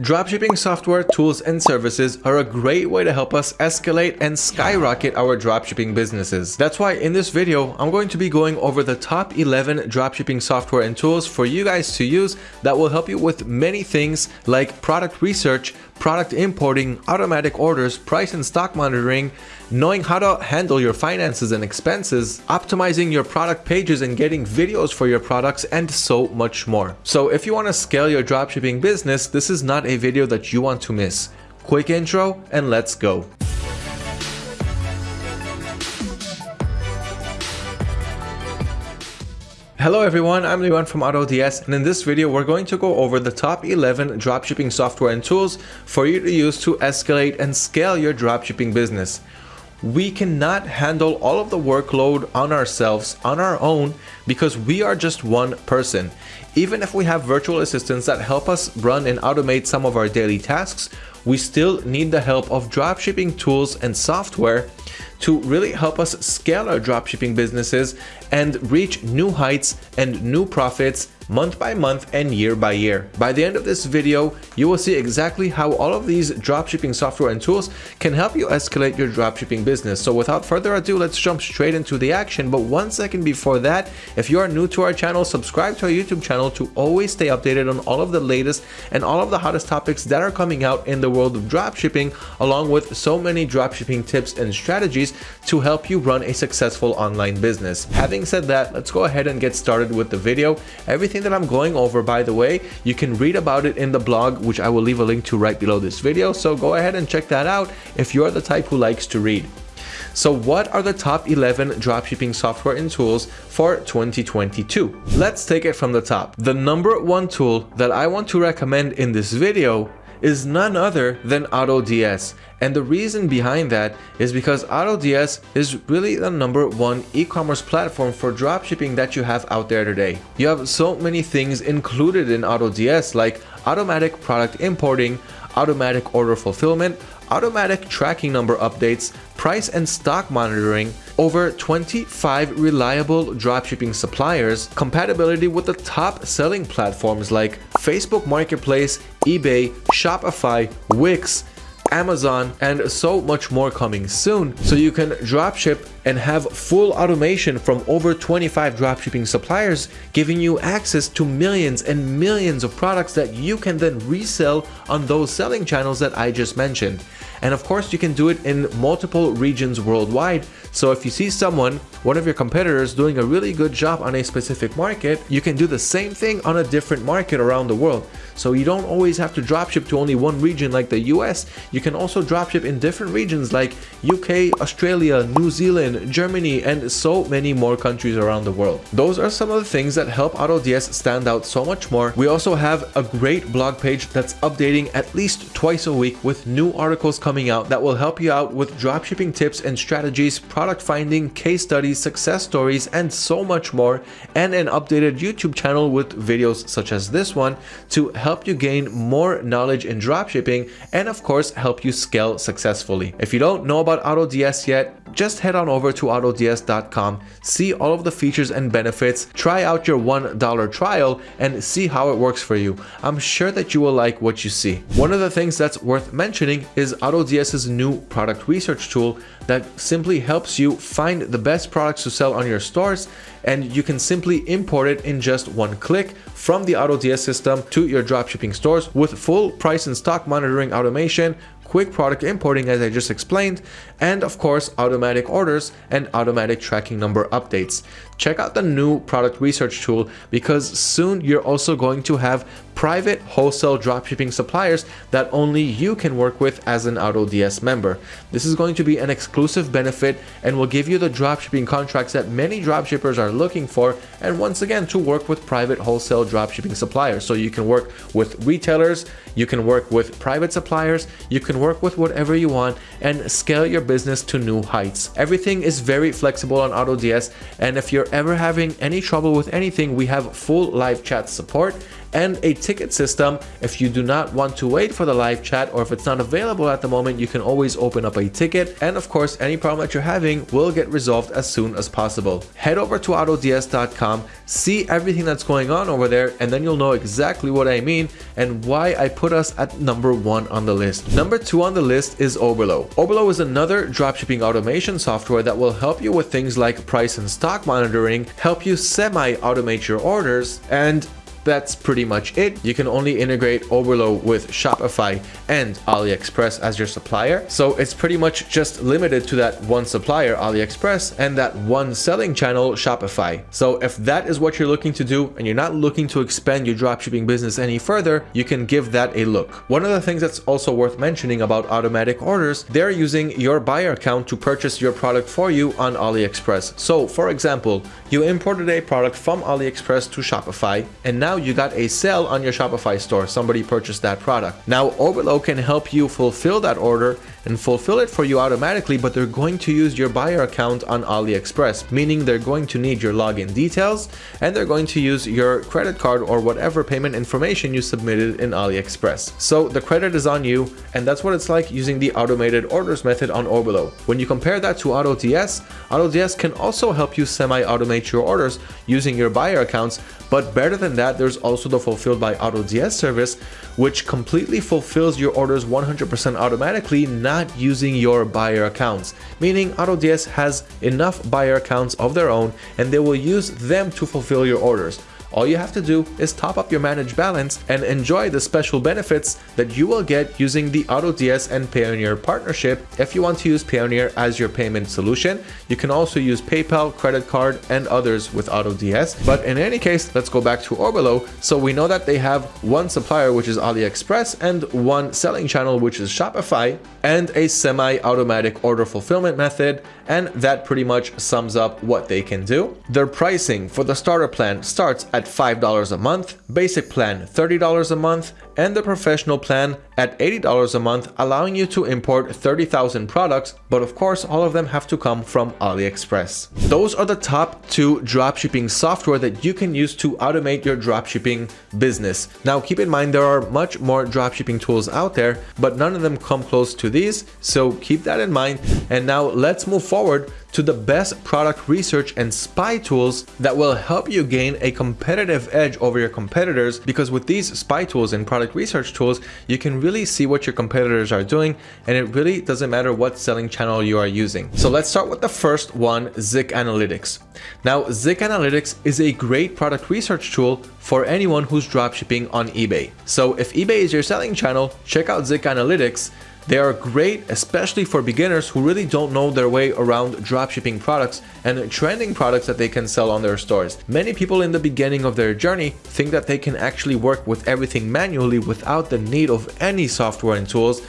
Dropshipping software, tools, and services are a great way to help us escalate and skyrocket our dropshipping businesses. That's why in this video, I'm going to be going over the top 11 dropshipping software and tools for you guys to use that will help you with many things like product research, product importing, automatic orders, price and stock monitoring, knowing how to handle your finances and expenses, optimizing your product pages and getting videos for your products, and so much more. So if you want to scale your dropshipping business, this is not a video that you want to miss. Quick intro and let's go. Hello everyone, I'm Liwan from AutoDS and in this video we're going to go over the top 11 dropshipping software and tools for you to use to escalate and scale your dropshipping business. We cannot handle all of the workload on ourselves on our own because we are just one person. Even if we have virtual assistants that help us run and automate some of our daily tasks, we still need the help of dropshipping tools and software to really help us scale our dropshipping businesses and reach new heights and new profits month by month and year by year. By the end of this video, you will see exactly how all of these dropshipping software and tools can help you escalate your dropshipping business. So without further ado, let's jump straight into the action. But one second before that, if you are new to our channel, subscribe to our YouTube channel to always stay updated on all of the latest and all of the hottest topics that are coming out in the world of dropshipping, along with so many dropshipping tips and strategies to help you run a successful online business. Having said that, let's go ahead and get started with the video. Everything everything that I'm going over, by the way, you can read about it in the blog, which I will leave a link to right below this video. So go ahead and check that out if you're the type who likes to read. So what are the top 11 dropshipping software and tools for 2022? Let's take it from the top. The number one tool that I want to recommend in this video is none other than AutoDS. And the reason behind that is because AutoDS is really the number one e-commerce platform for dropshipping that you have out there today. You have so many things included in AutoDS like automatic product importing, automatic order fulfillment, automatic tracking number updates, price and stock monitoring, over 25 reliable dropshipping suppliers, compatibility with the top selling platforms like Facebook Marketplace, eBay, Shopify, Wix, Amazon, and so much more coming soon. So you can dropship and have full automation from over 25 dropshipping suppliers, giving you access to millions and millions of products that you can then resell on those selling channels that I just mentioned. And of course, you can do it in multiple regions worldwide. So if you see someone, one of your competitors doing a really good job on a specific market, you can do the same thing on a different market around the world. So you don't always have to dropship to only one region like the US. You can also dropship in different regions like UK, Australia, New Zealand, Germany, and so many more countries around the world. Those are some of the things that help AutoDS stand out so much more. We also have a great blog page that's updating at least twice a week with new articles coming out that will help you out with dropshipping tips and strategies, product finding, case studies, success stories, and so much more, and an updated YouTube channel with videos such as this one to help you gain more knowledge in dropshipping and of course help you scale successfully. If you don't know about AutoDS yet, just head on over to autods.com, see all of the features and benefits, try out your $1 trial and see how it works for you. I'm sure that you will like what you see. One of the things that's worth mentioning is AutoDS's new product research tool that simply helps you find the best products to sell on your stores and you can simply import it in just one click from the AutoDS system to your dropshipping stores with full price and stock monitoring automation, quick product importing as I just explained, and of course automatic orders and automatic tracking number updates. Check out the new product research tool because soon you're also going to have private wholesale dropshipping suppliers that only you can work with as an AutoDS member. This is going to be an exclusive benefit and will give you the dropshipping contracts that many dropshippers are looking for and once again to work with private wholesale dropshipping suppliers. So you can work with retailers, you can work with private suppliers, you can work with whatever you want and scale your business to new heights. Everything is very flexible on AutoDS and if you're ever having any trouble with anything, we have full live chat support and a ticket system. If you do not want to wait for the live chat or if it's not available at the moment, you can always open up a ticket. And of course, any problem that you're having will get resolved as soon as possible. Head over to autods.com, see everything that's going on over there, and then you'll know exactly what I mean and why I put us at number one on the list. Number two on the list is Oberlo. Oberlo is another dropshipping automation software that will help you with things like price and stock monitoring, help you semi-automate your orders, and that's pretty much it. You can only integrate Oberlo with Shopify and AliExpress as your supplier. So it's pretty much just limited to that one supplier, AliExpress, and that one selling channel, Shopify. So if that is what you're looking to do and you're not looking to expand your dropshipping business any further, you can give that a look. One of the things that's also worth mentioning about automatic orders, they're using your buyer account to purchase your product for you on AliExpress. So for example, you imported a product from AliExpress to Shopify and now now you got a sale on your Shopify store. Somebody purchased that product. Now Oberlo can help you fulfill that order and fulfill it for you automatically, but they're going to use your buyer account on AliExpress, meaning they're going to need your login details and they're going to use your credit card or whatever payment information you submitted in AliExpress. So the credit is on you, and that's what it's like using the automated orders method on Oberlo. When you compare that to AutoDS, AutoDS can also help you semi-automate your orders using your buyer accounts, but better than that, there's also the Fulfilled by AutoDS service, which completely fulfills your orders 100% automatically, not using your buyer accounts. Meaning AutoDS has enough buyer accounts of their own and they will use them to fulfill your orders. All you have to do is top up your managed balance and enjoy the special benefits that you will get using the AutoDS and Payoneer partnership. If you want to use Payoneer as your payment solution, you can also use PayPal, credit card, and others with AutoDS. But in any case, let's go back to Oberlo. So we know that they have one supplier, which is AliExpress, and one selling channel, which is Shopify, and a semi-automatic order fulfillment method. And that pretty much sums up what they can do. Their pricing for the starter plan starts at $5 a month, basic plan $30 a month, and the professional plan at $80 a month, allowing you to import 30,000 products, but of course all of them have to come from AliExpress. Those are the top two dropshipping software that you can use to automate your dropshipping business. Now keep in mind there are much more dropshipping tools out there, but none of them come close to these, so keep that in mind. And now let's move forward to the best product research and spy tools that will help you gain a competitive edge over your competitors because with these spy tools and product research tools, you can really see what your competitors are doing and it really doesn't matter what selling channel you are using. So let's start with the first one, Zik Analytics. Now, Zik Analytics is a great product research tool for anyone who's dropshipping on eBay. So if eBay is your selling channel, check out Zik Analytics they are great, especially for beginners who really don't know their way around dropshipping products and trending products that they can sell on their stores. Many people in the beginning of their journey think that they can actually work with everything manually without the need of any software and tools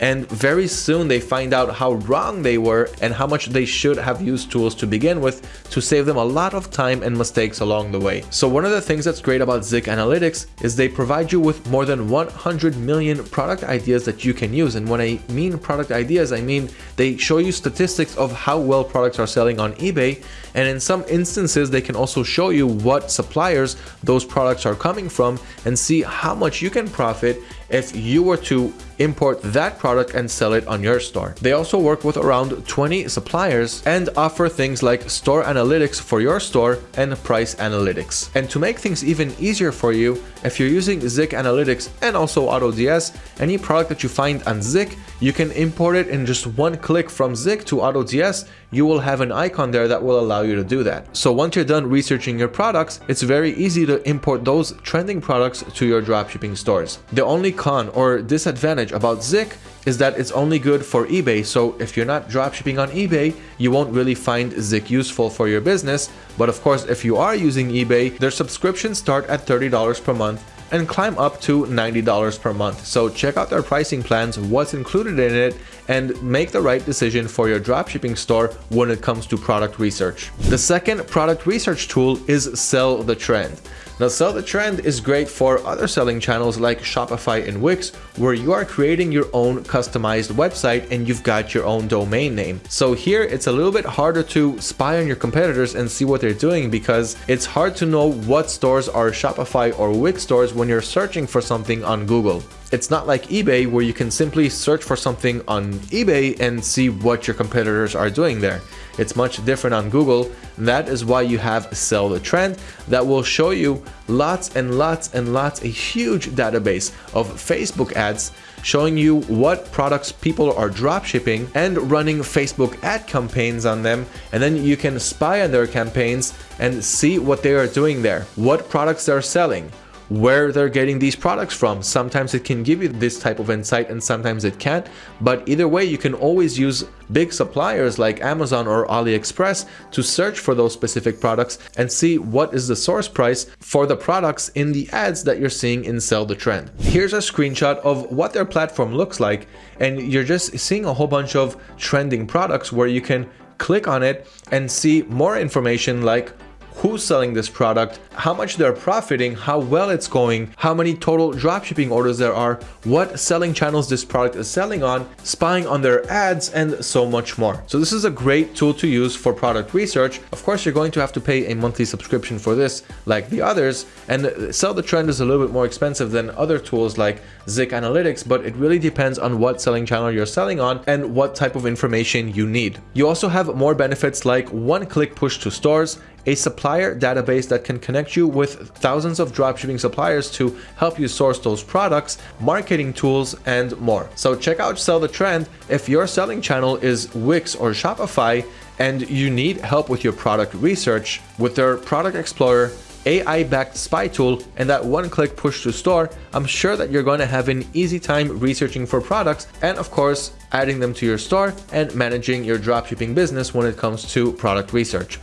and very soon they find out how wrong they were and how much they should have used tools to begin with to save them a lot of time and mistakes along the way. So one of the things that's great about Zik Analytics is they provide you with more than 100 million product ideas that you can use. And when I mean product ideas, I mean they show you statistics of how well products are selling on eBay. And in some instances, they can also show you what suppliers those products are coming from and see how much you can profit if you were to import that product and sell it on your store. They also work with around 20 suppliers and offer things like store analytics for your store and price analytics. And to make things even easier for you, if you're using Zik Analytics and also AutoDS, any product that you find on Zik, you can import it in just one click from Zik to AutoDS you will have an icon there that will allow you to do that. So once you're done researching your products, it's very easy to import those trending products to your dropshipping stores. The only con or disadvantage about Zik is that it's only good for eBay. So if you're not dropshipping on eBay, you won't really find Zik useful for your business. But of course, if you are using eBay, their subscriptions start at $30 per month and climb up to $90 per month. So check out their pricing plans, what's included in it, and make the right decision for your dropshipping store when it comes to product research. The second product research tool is Sell the Trend. Now Sell the Trend is great for other selling channels like Shopify and Wix, where you are creating your own customized website and you've got your own domain name. So here it's a little bit harder to spy on your competitors and see what they're doing because it's hard to know what stores are Shopify or Wix stores when you're searching for something on Google. It's not like eBay where you can simply search for something on eBay and see what your competitors are doing there. It's much different on Google. That is why you have Sell the Trend that will show you lots and lots and lots, a huge database of Facebook ads showing you what products people are drop shipping and running Facebook ad campaigns on them. And then you can spy on their campaigns and see what they are doing there, what products they're selling, where they're getting these products from. Sometimes it can give you this type of insight and sometimes it can't. But either way, you can always use big suppliers like Amazon or AliExpress to search for those specific products and see what is the source price for the products in the ads that you're seeing in Sell the Trend. Here's a screenshot of what their platform looks like. And you're just seeing a whole bunch of trending products where you can click on it and see more information like who's selling this product, how much they're profiting, how well it's going, how many total dropshipping orders there are, what selling channels this product is selling on, spying on their ads, and so much more. So this is a great tool to use for product research. Of course, you're going to have to pay a monthly subscription for this like the others, and Sell the Trend is a little bit more expensive than other tools like Zik Analytics, but it really depends on what selling channel you're selling on and what type of information you need. You also have more benefits like one-click push to stores, a supplier database that can connect you with thousands of dropshipping suppliers to help you source those products, marketing tools, and more. So check out Sell the Trend if your selling channel is Wix or Shopify and you need help with your product research with their Product Explorer AI-backed spy tool and that one-click push to store, I'm sure that you're going to have an easy time researching for products and of course adding them to your store and managing your dropshipping business when it comes to product research.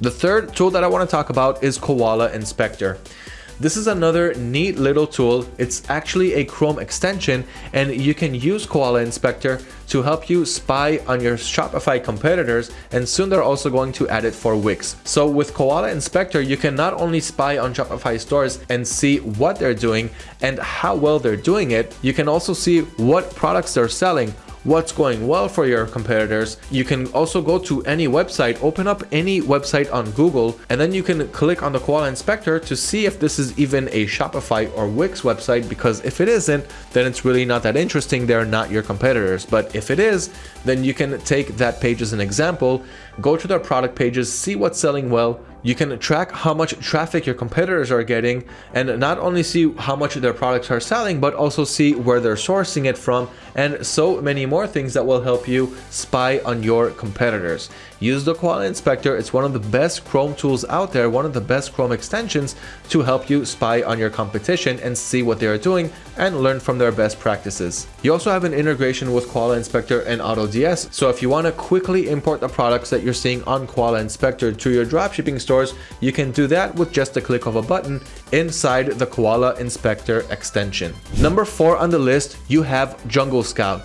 The third tool that I want to talk about is Koala Inspector. This is another neat little tool. It's actually a Chrome extension and you can use Koala Inspector to help you spy on your Shopify competitors and soon they're also going to add it for Wix. So with Koala Inspector, you can not only spy on Shopify stores and see what they're doing and how well they're doing it, you can also see what products they're selling, what's going well for your competitors. You can also go to any website, open up any website on Google, and then you can click on the Koala Inspector to see if this is even a Shopify or Wix website, because if it isn't, then it's really not that interesting. They're not your competitors. But if it is, then you can take that page as an example, go to their product pages, see what's selling well, you can track how much traffic your competitors are getting and not only see how much their products are selling, but also see where they're sourcing it from and so many more things that will help you spy on your competitors. Use the Koala Inspector. It's one of the best Chrome tools out there, one of the best Chrome extensions to help you spy on your competition and see what they are doing and learn from their best practices. You also have an integration with Koala Inspector and AutoDS. So if you want to quickly import the products that you're seeing on Koala Inspector to your dropshipping stores, you can do that with just a click of a button inside the Koala Inspector extension. Number four on the list, you have Jungle Scout.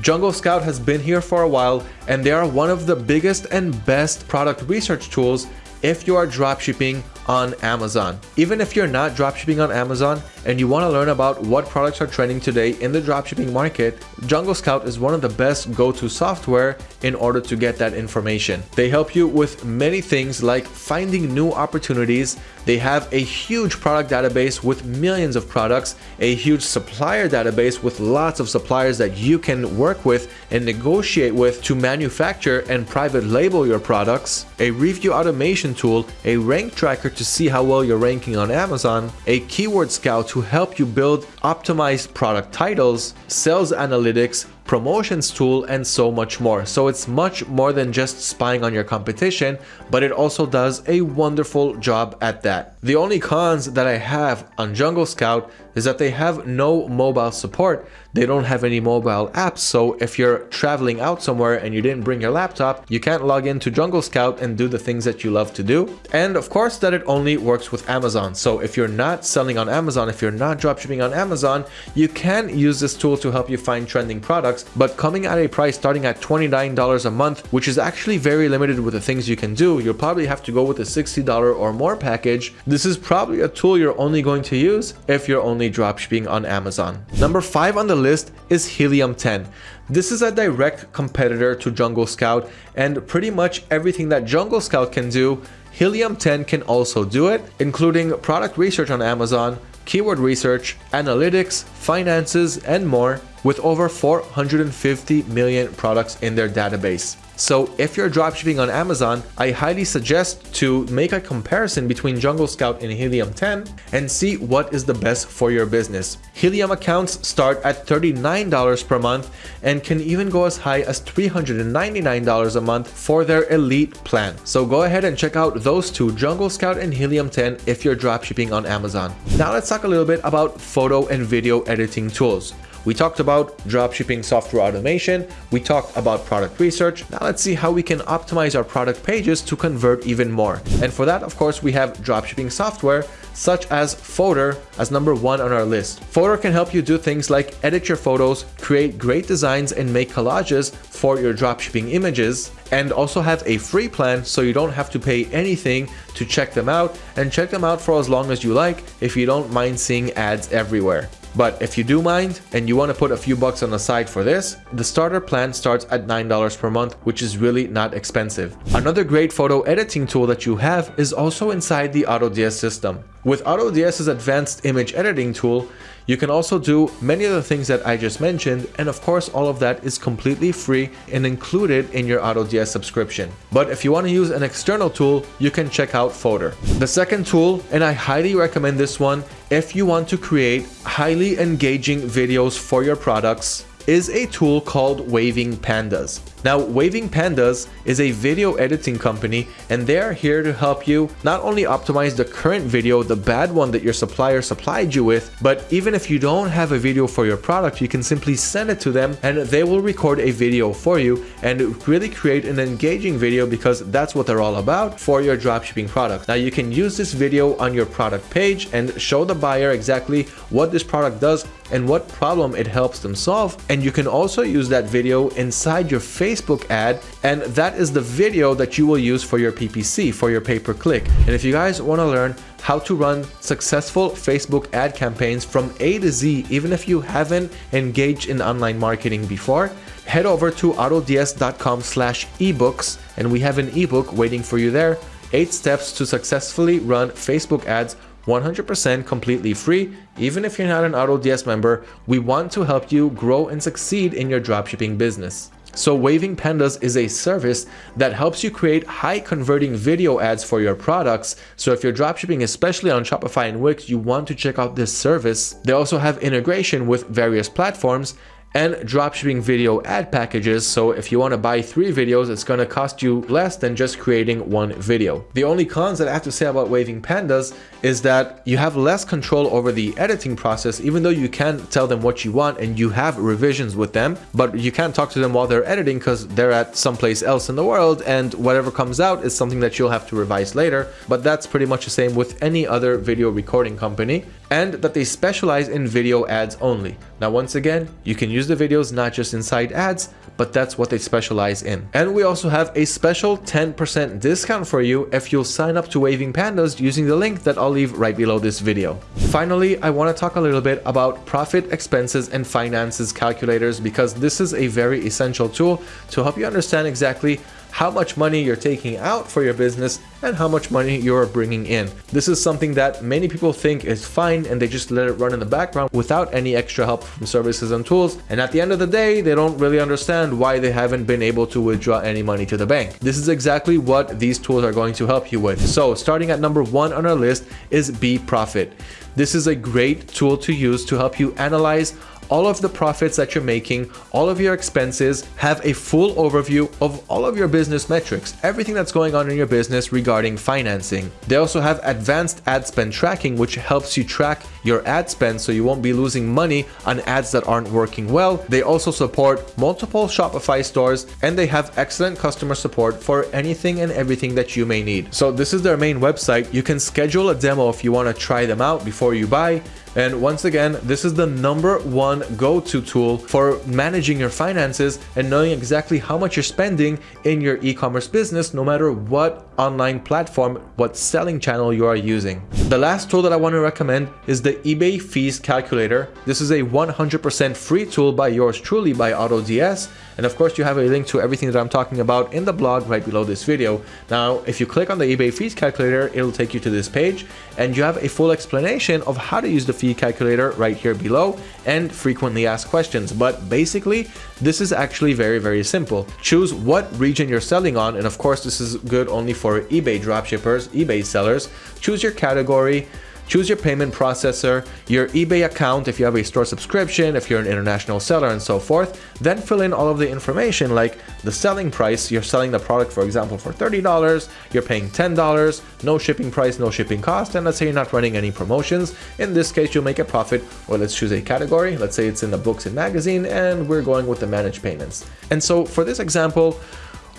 Jungle Scout has been here for a while and they are one of the biggest and best product research tools if you are dropshipping on Amazon. Even if you're not dropshipping on Amazon and you want to learn about what products are trending today in the dropshipping market, Jungle Scout is one of the best go-to software in order to get that information. They help you with many things like finding new opportunities. They have a huge product database with millions of products, a huge supplier database with lots of suppliers that you can work with and negotiate with to manufacture and private label your products, a review automation tool, a rank tracker to see how well you're ranking on Amazon, a keyword scout to help you build optimized product titles, sales analytics, promotions tool, and so much more. So it's much more than just spying on your competition, but it also does a wonderful job at that. The only cons that I have on Jungle Scout is that they have no mobile support. They don't have any mobile apps, so if you're traveling out somewhere and you didn't bring your laptop, you can't log into Jungle Scout and do the things that you love to do. And of course that it only works with Amazon. So if you're not selling on Amazon, if you're not dropshipping on Amazon, you can use this tool to help you find trending products products, but coming at a price starting at $29 a month, which is actually very limited with the things you can do. You'll probably have to go with a $60 or more package. This is probably a tool you're only going to use if you're only dropshipping on Amazon. Number five on the list is Helium 10. This is a direct competitor to Jungle Scout and pretty much everything that Jungle Scout can do, Helium 10 can also do it, including product research on Amazon, keyword research, analytics, finances, and more with over 450 million products in their database. So if you're dropshipping on Amazon, I highly suggest to make a comparison between Jungle Scout and Helium 10 and see what is the best for your business. Helium accounts start at $39 per month and can even go as high as $399 a month for their elite plan. So go ahead and check out those two, Jungle Scout and Helium 10 if you're dropshipping on Amazon. Now let's talk a little bit about photo and video editing tools. We talked about dropshipping software automation. We talked about product research. Now let's see how we can optimize our product pages to convert even more. And for that, of course, we have dropshipping software such as Fotor as number one on our list. Fotor can help you do things like edit your photos, create great designs, and make collages for your dropshipping images, and also have a free plan so you don't have to pay anything to check them out and check them out for as long as you like if you don't mind seeing ads everywhere. But if you do mind and you want to put a few bucks on the side for this, the starter plan starts at $9 per month, which is really not expensive. Another great photo editing tool that you have is also inside the AutoDS system. With AutoDS's advanced image editing tool, you can also do many of the things that I just mentioned, and of course all of that is completely free and included in your AutoDS subscription. But if you want to use an external tool, you can check out Fotor. The second tool, and I highly recommend this one if you want to create highly engaging videos for your products, is a tool called Waving Pandas. Now, Waving Pandas is a video editing company and they are here to help you not only optimize the current video, the bad one that your supplier supplied you with, but even if you don't have a video for your product, you can simply send it to them and they will record a video for you and really create an engaging video because that's what they're all about for your dropshipping product. Now, you can use this video on your product page and show the buyer exactly what this product does and what problem it helps them solve. And you can also use that video inside your Facebook Facebook ad and that is the video that you will use for your PPC, for your pay-per-click. And if you guys want to learn how to run successful Facebook ad campaigns from A to Z, even if you haven't engaged in online marketing before, head over to autods.com slash ebooks and we have an ebook waiting for you there. Eight steps to successfully run Facebook ads 100% completely free. Even if you're not an AutoDS member, we want to help you grow and succeed in your dropshipping business. So Waving Pandas is a service that helps you create high converting video ads for your products. So if you're dropshipping, especially on Shopify and Wix, you want to check out this service. They also have integration with various platforms and dropshipping video ad packages. So if you want to buy three videos, it's going to cost you less than just creating one video. The only cons that I have to say about Waving Pandas is that you have less control over the editing process, even though you can tell them what you want and you have revisions with them, but you can't talk to them while they're editing because they're at someplace else in the world and whatever comes out is something that you'll have to revise later. But that's pretty much the same with any other video recording company and that they specialize in video ads only. Now, once again, you can use the videos not just inside ads, but that's what they specialize in. And we also have a special 10% discount for you if you'll sign up to Waving Pandas using the link that I'll leave right below this video. Finally, I want to talk a little bit about profit, expenses, and finances calculators because this is a very essential tool to help you understand exactly how much money you're taking out for your business and how much money you're bringing in. This is something that many people think is fine and they just let it run in the background without any extra help from services and tools. And at the end of the day, they don't really understand why they haven't been able to withdraw any money to the bank. This is exactly what these tools are going to help you with. So starting at number one on our list is BeProfit. This is a great tool to use to help you analyze all of the profits that you're making, all of your expenses, have a full overview of all of your business metrics, everything that's going on in your business regarding financing. They also have advanced ad spend tracking, which helps you track your ad spend so you won't be losing money on ads that aren't working well. They also support multiple Shopify stores and they have excellent customer support for anything and everything that you may need. So this is their main website. You can schedule a demo if you want to try them out before you buy. And once again, this is the number one go-to tool for managing your finances and knowing exactly how much you're spending in your e-commerce business, no matter what online platform, what selling channel you are using. The last tool that I want to recommend is the eBay Fees Calculator. This is a 100% free tool by yours truly by AutoDS. And of course, you have a link to everything that I'm talking about in the blog right below this video. Now, if you click on the eBay Fees Calculator, it'll take you to this page and you have a full explanation of how to use the fee calculator right here below and frequently asked questions. But basically, this is actually very, very simple. Choose what region you're selling on. And of course, this is good only for eBay dropshippers, eBay sellers. Choose your category, Choose your payment processor, your eBay account if you have a store subscription, if you're an international seller and so forth. Then fill in all of the information like the selling price. You're selling the product, for example, for $30. You're paying $10, no shipping price, no shipping cost. And let's say you're not running any promotions. In this case, you'll make a profit or let's choose a category. Let's say it's in the books and magazine and we're going with the managed payments. And so for this example,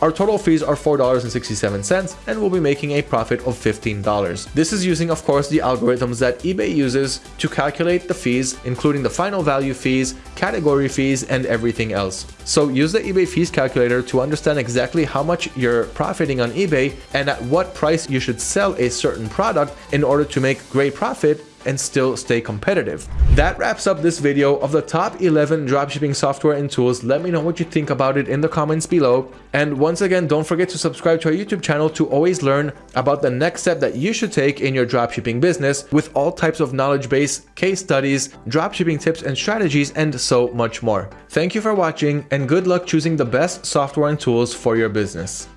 our total fees are $4.67 and we'll be making a profit of $15. This is using, of course, the algorithms that eBay uses to calculate the fees, including the final value fees, category fees, and everything else. So use the eBay fees calculator to understand exactly how much you're profiting on eBay and at what price you should sell a certain product in order to make great profit and still stay competitive. That wraps up this video of the top 11 dropshipping software and tools. Let me know what you think about it in the comments below. And once again, don't forget to subscribe to our YouTube channel to always learn about the next step that you should take in your dropshipping business with all types of knowledge base, case studies, dropshipping tips and strategies, and so much more. Thank you for watching and good luck choosing the best software and tools for your business.